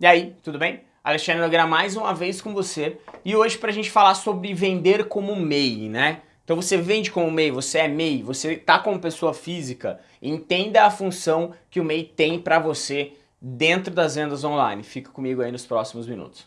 E aí, tudo bem? Alexandre Nogueira mais uma vez com você e hoje para a gente falar sobre vender como MEI, né? Então você vende como MEI, você é MEI, você está como pessoa física, entenda a função que o MEI tem para você dentro das vendas online. Fica comigo aí nos próximos minutos.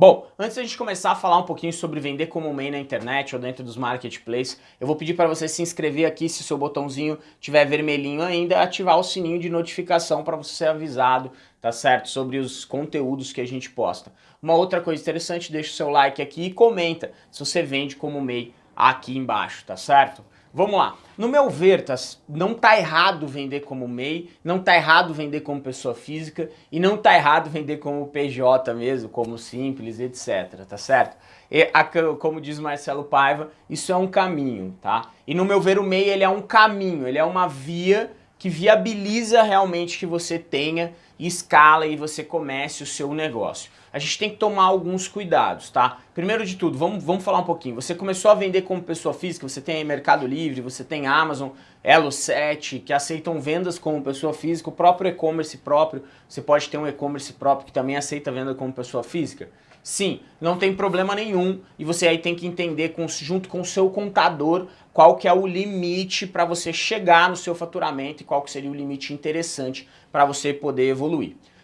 Bom, antes da gente começar a falar um pouquinho sobre vender como MEI na internet ou dentro dos marketplaces, eu vou pedir para você se inscrever aqui, se o seu botãozinho tiver vermelhinho ainda, ativar o sininho de notificação para você ser avisado, tá certo? Sobre os conteúdos que a gente posta. Uma outra coisa interessante, deixa o seu like aqui e comenta se você vende como MEI aqui embaixo, tá certo? Vamos lá. No meu ver, tá, não tá errado vender como MEI, não tá errado vender como pessoa física e não tá errado vender como PJ mesmo, como simples, etc, tá certo? E, a, como diz Marcelo Paiva, isso é um caminho, tá? E no meu ver o MEI ele é um caminho, ele é uma via que viabiliza realmente que você tenha escala e você comece o seu negócio. A gente tem que tomar alguns cuidados, tá? Primeiro de tudo, vamos, vamos falar um pouquinho. Você começou a vender como pessoa física, você tem Mercado Livre, você tem Amazon, Elo7, que aceitam vendas como pessoa física, o próprio e-commerce próprio, você pode ter um e-commerce próprio que também aceita venda como pessoa física. Sim, não tem problema nenhum e você aí tem que entender com, junto com o seu contador qual que é o limite para você chegar no seu faturamento e qual que seria o limite interessante para você poder evoluir.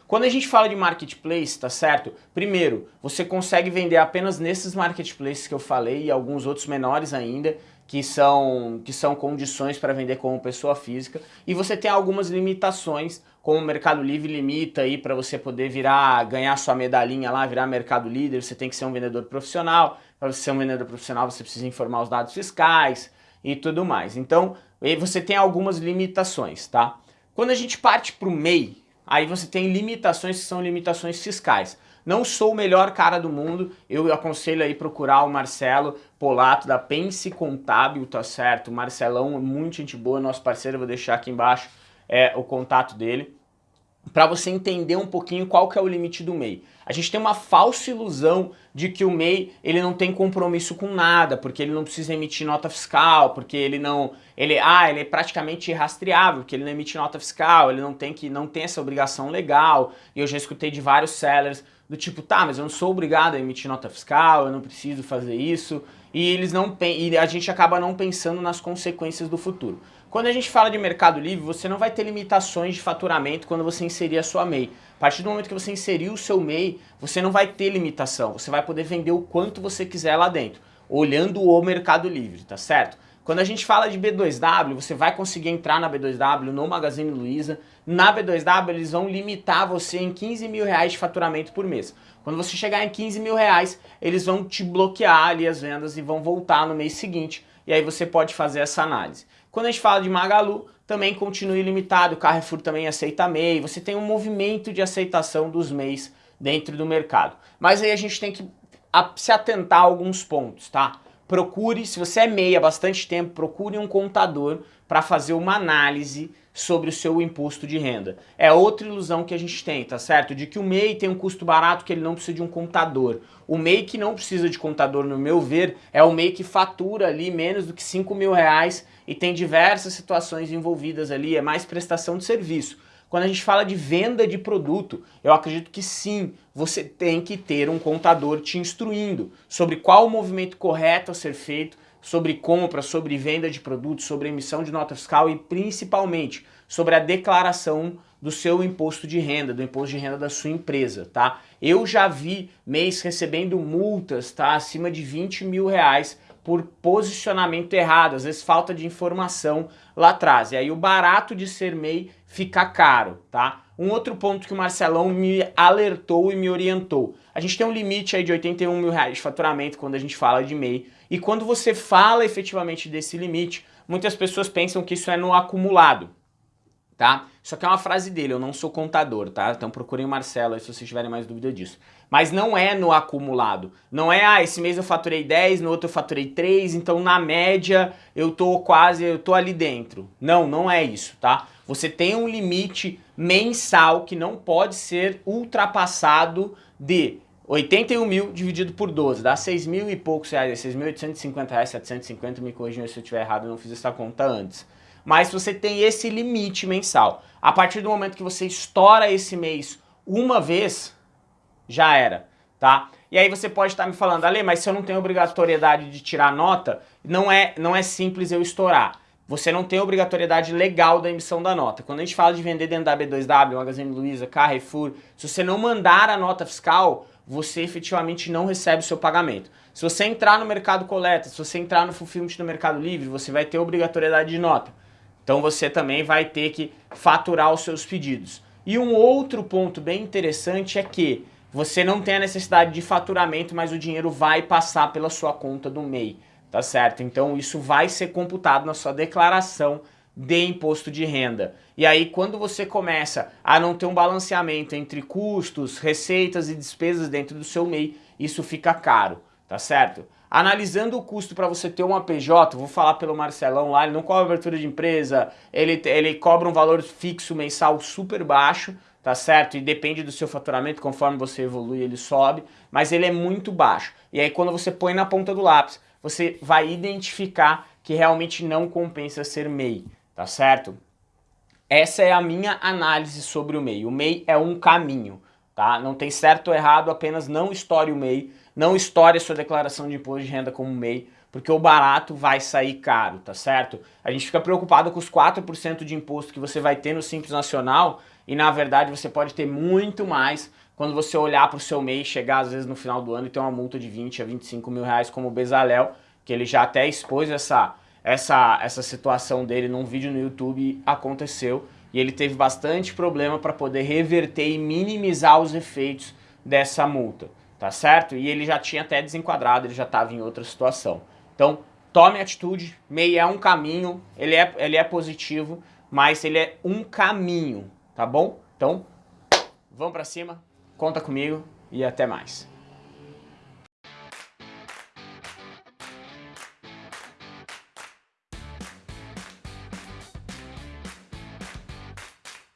Quando a gente fala de marketplace, tá certo? Primeiro, você consegue vender apenas nesses marketplaces que eu falei e alguns outros menores ainda, que são, que são condições para vender como pessoa física, e você tem algumas limitações, como o Mercado Livre limita aí para você poder virar, ganhar sua medalhinha lá, virar Mercado Líder, você tem que ser um vendedor profissional, para você ser um vendedor profissional você precisa informar os dados fiscais e tudo mais. Então, você tem algumas limitações, tá? Quando a gente parte para o MEI, aí você tem limitações que são limitações fiscais. Não sou o melhor cara do mundo, eu aconselho aí procurar o Marcelo Polato da Pense Contábil, tá certo? O Marcelão é muito gente boa, nosso parceiro, vou deixar aqui embaixo é, o contato dele para você entender um pouquinho qual que é o limite do MEI. A gente tem uma falsa ilusão de que o MEI ele não tem compromisso com nada, porque ele não precisa emitir nota fiscal, porque ele não, ele, ah, ele é praticamente irrastreável, porque ele não emite nota fiscal, ele não tem que não tem essa obrigação legal. E eu já escutei de vários sellers do tipo, tá, mas eu não sou obrigado a emitir nota fiscal, eu não preciso fazer isso. E eles não e a gente acaba não pensando nas consequências do futuro. Quando a gente fala de Mercado Livre, você não vai ter limitações de faturamento quando você inserir a sua MEI. A partir do momento que você inserir o seu MEI, você não vai ter limitação. Você vai poder vender o quanto você quiser lá dentro, olhando o Mercado Livre, tá certo? Quando a gente fala de B2W, você vai conseguir entrar na B2W, no Magazine Luiza. Na B2W, eles vão limitar você em 15 mil reais de faturamento por mês. Quando você chegar em 15 mil reais, eles vão te bloquear ali as vendas e vão voltar no mês seguinte. E aí você pode fazer essa análise. Quando a gente fala de Magalu, também continua ilimitado, o Carrefour também aceita MEI, você tem um movimento de aceitação dos MEIs dentro do mercado. Mas aí a gente tem que se atentar a alguns pontos, tá? Procure, se você é MEI há bastante tempo, procure um contador para fazer uma análise sobre o seu imposto de renda. É outra ilusão que a gente tem, tá certo? De que o MEI tem um custo barato que ele não precisa de um contador. O MEI que não precisa de contador, no meu ver, é o MEI que fatura ali menos do que 5 mil reais e tem diversas situações envolvidas ali, é mais prestação de serviço. Quando a gente fala de venda de produto, eu acredito que sim, você tem que ter um contador te instruindo sobre qual o movimento correto a ser feito, sobre compra, sobre venda de produtos, sobre emissão de nota fiscal e principalmente sobre a declaração do seu imposto de renda, do imposto de renda da sua empresa, tá? Eu já vi mês recebendo multas, tá? Acima de 20 mil reais por posicionamento errado, às vezes falta de informação lá atrás. E aí o barato de ser MEI fica caro, tá? Um outro ponto que o Marcelão me alertou e me orientou. A gente tem um limite aí de 81 mil reais de faturamento quando a gente fala de MEI. E quando você fala efetivamente desse limite, muitas pessoas pensam que isso é no acumulado tá? Isso aqui é uma frase dele, eu não sou contador, tá? Então procurem o Marcelo aí se vocês tiverem mais dúvida disso. Mas não é no acumulado. Não é, ah, esse mês eu faturei 10, no outro eu faturei 3, então na média eu tô quase, eu tô ali dentro. Não, não é isso, tá? Você tem um limite mensal que não pode ser ultrapassado de 81 mil dividido por 12, dá 6 mil e poucos reais, 6.850 reais, 750, me corrijam se eu estiver errado, eu não fiz essa conta antes. Mas você tem esse limite mensal. A partir do momento que você estoura esse mês uma vez, já era, tá? E aí você pode estar me falando, Ale, mas se eu não tenho obrigatoriedade de tirar nota, não é, não é simples eu estourar. Você não tem obrigatoriedade legal da emissão da nota. Quando a gente fala de vender dentro da B2W, Magazine Luiza, Carrefour, se você não mandar a nota fiscal, você efetivamente não recebe o seu pagamento. Se você entrar no mercado coleta, se você entrar no Fulfillment no Mercado Livre, você vai ter obrigatoriedade de nota. Então você também vai ter que faturar os seus pedidos. E um outro ponto bem interessante é que você não tem a necessidade de faturamento, mas o dinheiro vai passar pela sua conta do MEI, tá certo? Então isso vai ser computado na sua declaração de imposto de renda. E aí quando você começa a não ter um balanceamento entre custos, receitas e despesas dentro do seu MEI, isso fica caro, tá certo? Analisando o custo para você ter uma PJ, vou falar pelo Marcelão lá, ele não cobra abertura de empresa, ele, ele cobra um valor fixo mensal super baixo, tá certo? E depende do seu faturamento, conforme você evolui ele sobe, mas ele é muito baixo. E aí quando você põe na ponta do lápis, você vai identificar que realmente não compensa ser MEI tá certo? Essa é a minha análise sobre o MEI. O MEI é um caminho, tá? Não tem certo ou errado, apenas não estoure o MEI, não estoure a sua declaração de imposto de renda como MEI, porque o barato vai sair caro, tá certo? A gente fica preocupado com os 4% de imposto que você vai ter no Simples Nacional e na verdade você pode ter muito mais quando você olhar para o seu MEI, chegar às vezes no final do ano e ter uma multa de 20 a 25 mil reais como o Bezalel, que ele já até expôs essa essa, essa situação dele num vídeo no YouTube aconteceu e ele teve bastante problema para poder reverter e minimizar os efeitos dessa multa, tá certo? E ele já tinha até desenquadrado, ele já estava em outra situação. Então, tome atitude, MEI é um caminho, ele é, ele é positivo, mas ele é um caminho, tá bom? Então, vamos para cima, conta comigo e até mais.